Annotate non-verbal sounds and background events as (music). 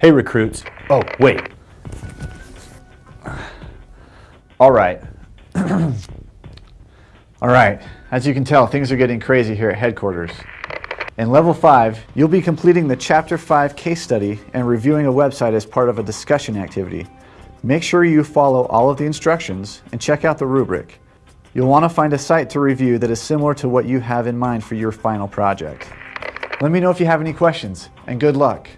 Hey recruits. Oh, wait. All right. (clears throat) All right, as you can tell, things are getting crazy here at headquarters. In level five, you'll be completing the chapter five case study and reviewing a website as part of a discussion activity. Make sure you follow all of the instructions and check out the rubric. You'll want to find a site to review that is similar to what you have in mind for your final project. Let me know if you have any questions, and good luck.